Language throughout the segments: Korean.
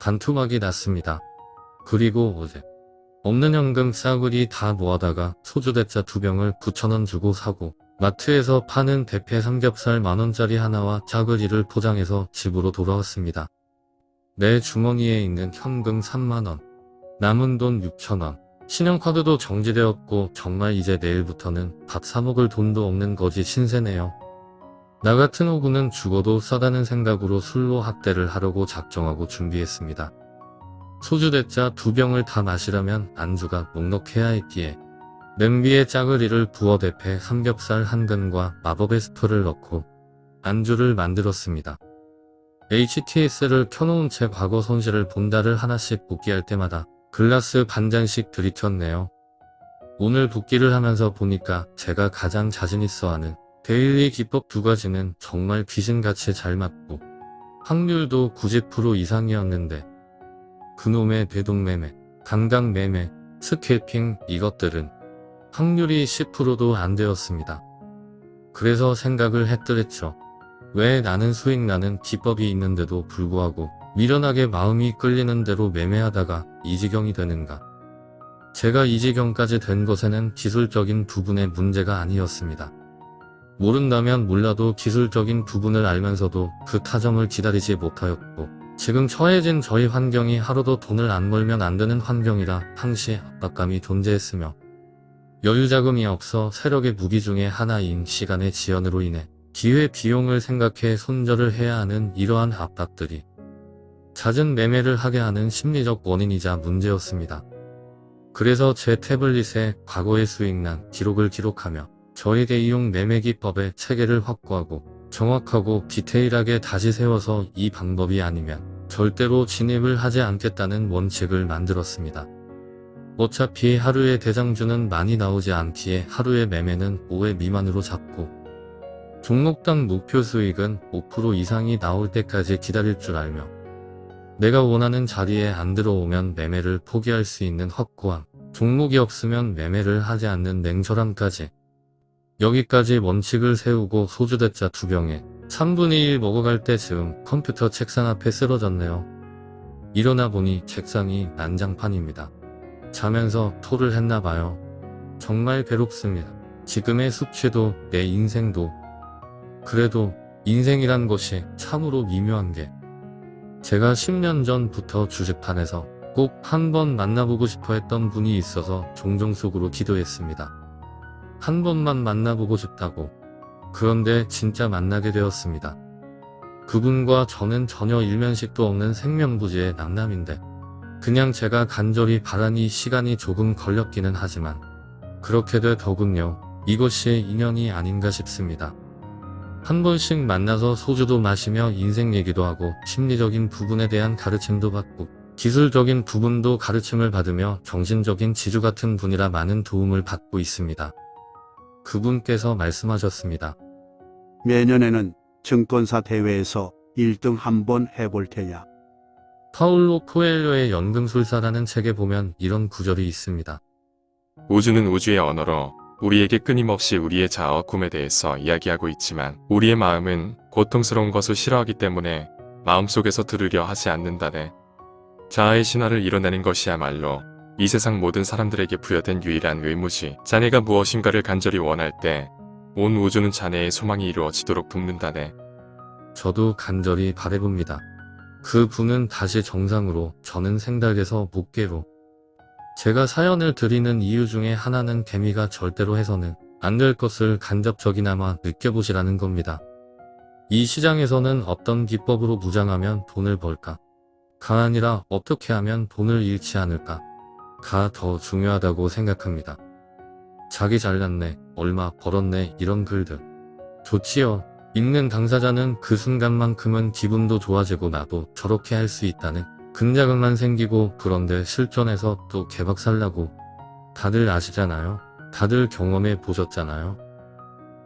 반토막이 났습니다. 그리고 어제 없는 현금 싸구리 다 모아다가 소주 대짜 두 병을 9천원 주고 사고 마트에서 파는 대패 삼겹살 만원짜리 하나와 짜글이를 포장해서 집으로 돌아왔습니다. 내 주머니에 있는 현금 3만원, 남은 돈 6천원, 신용카드도 정지되었고 정말 이제 내일부터는 밥 사먹을 돈도 없는 거지 신세네요. 나 같은 호구는 죽어도 싸다는 생각으로 술로 학대를 하려고 작정하고 준비했습니다. 소주 대짜 두 병을 다 마시려면 안주가 넉넉해야 했기에 냄비에 짜글이를 부어 대패 삼겹살 한 근과 마법의 스프를 넣고 안주를 만들었습니다. HTS를 켜놓은 채 과거 손실을 본다를 하나씩 복귀할 때마다 글라스 반잔씩 들이켰네요. 오늘 복귀를 하면서 보니까 제가 가장 자신있어 하는 daily 기법 두 가지는 정말 귀신같이 잘 맞고 확률도 90% 이상이었는데 그놈의 뇌동매매, 강강매매, scalping 이것들은 확률이 10%도 안 되었습니다. 그래서 생각을 했더랬죠. 왜 나는 수익 나는 기법이 있는데도 불구하고 미련하게 마음이 끌리는 대로 매매하다가 이 지경이 되는가. 제가 이 지경까지 된 것에는 기술적인 부분의 문제가 아니었습니다. 모른다면 몰라도 기술적인 부분을 알면서도 그 타점을 기다리지 못하였고 지금 처해진 저희 환경이 하루도 돈을 안 벌면 안 되는 환경이라 항시 압박감이 존재했으며 여유자금이 없어 세력의 무기 중의 하나인 시간의 지연으로 인해 기회 비용을 생각해 손절을 해야 하는 이러한 압박들이 잦은 매매를 하게 하는 심리적 원인이자 문제였습니다. 그래서 제 태블릿에 과거의 수익난 기록을 기록하며 저에게 이용 매매 기법의 체계를 확보하고 정확하고 디테일하게 다시 세워서 이 방법이 아니면 절대로 진입을 하지 않겠다는 원칙을 만들었습니다. 어차피 하루에 대장주는 많이 나오지 않기에 하루의 매매는 5회 미만으로 잡고 종목당 목표 수익은 5% 이상이 나올 때까지 기다릴 줄 알며 내가 원하는 자리에 안 들어오면 매매를 포기할 수 있는 확고함, 종목이 없으면 매매를 하지 않는 냉철함까지 여기까지 원칙을 세우고 소주대짜 두 병에 3분의 1 먹어갈 때쯤 컴퓨터 책상 앞에 쓰러졌네요. 일어나 보니 책상이 난장판입니다. 자면서 토를 했나봐요. 정말 괴롭습니다. 지금의 숙취도 내 인생도 그래도 인생이란 것이 참으로 미묘한 게 제가 10년 전부터 주식판에서 꼭 한 번 만나보고 싶어 했던 분이 있어서 종종 속으로 기도했습니다. 한 번만 만나보고 싶다고. 그런데 진짜 만나게 되었습니다. 그분과 저는 전혀 일면식도 없는 생명부지의 남남인데 그냥 제가 간절히 바라니 시간이 조금 걸렸기는 하지만 그렇게 돼 더군요. 이것이 인연이 아닌가 싶습니다. 한 번씩 만나서 소주도 마시며 인생 얘기도 하고 심리적인 부분에 대한 가르침도 받고 기술적인 부분도 가르침을 받으며 정신적인 지주 같은 분이라 많은 도움을 받고 있습니다. 그분께서 말씀하셨습니다. 내년에는 증권사 대회에서 1등 한번 해볼 테냐. 파울로 코엘료의 연금술사라는 책에 보면 이런 구절이 있습니다. 우주는 우주의 언어로 우리에게 끊임없이 우리의 자아와 꿈에 대해서 이야기하고 있지만 우리의 마음은 고통스러운 것을 싫어하기 때문에 마음속에서 들으려 하지 않는다네. 자아의 신화를 이뤄내는 것이야말로 이 세상 모든 사람들에게 부여된 유일한 의무지. 자네가 무엇인가를 간절히 원할 때 온 우주는 자네의 소망이 이루어지도록 돕는다네. 저도 간절히 바래봅니다. 그 분은 다시 정상으로 저는 생닭에서 목계로 제가 사연을 드리는 이유 중에 하나는 개미가 절대로 해서는 안 될 것을 간접적이나마 느껴보시라는 겁니다. 이 시장에서는 어떤 기법으로 무장하면 돈을 벌까? 가 아니라 어떻게 하면 돈을 잃지 않을까? 가 더 중요하다고 생각합니다. 자기 잘났네, 얼마 벌었네 이런 글들. 좋지요. 읽는 당사자는 그 순간만큼은 기분도 좋아지고 나도 저렇게 할 수 있다는 긍자감만 생기고 그런데 실전에서 또 개박살나고 다들 아시잖아요. 다들 경험해 보셨잖아요.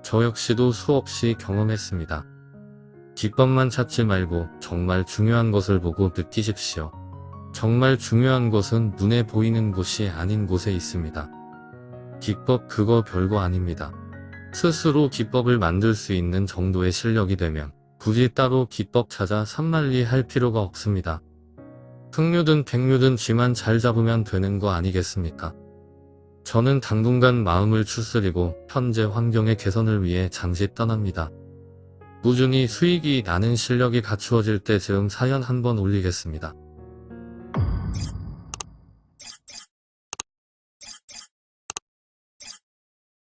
저 역시도 수없이 경험했습니다. 기법만 찾지 말고 정말 중요한 것을 보고 느끼십시오. 정말 중요한 것은 눈에 보이는 곳이 아닌 곳에 있습니다. 기법 그거 별거 아닙니다. 스스로 기법을 만들 수 있는 정도의 실력이 되면 굳이 따로 기법 찾아 산만리 할 필요가 없습니다. 흑류든 백류든 쥐만 잘 잡으면 되는 거 아니겠습니까? 저는 당분간 마음을 추스리고 현재 환경의 개선을 위해 잠시 떠납니다. 꾸준히 수익이 나는 실력이 갖추어질 때쯤 사연 한번 올리겠습니다.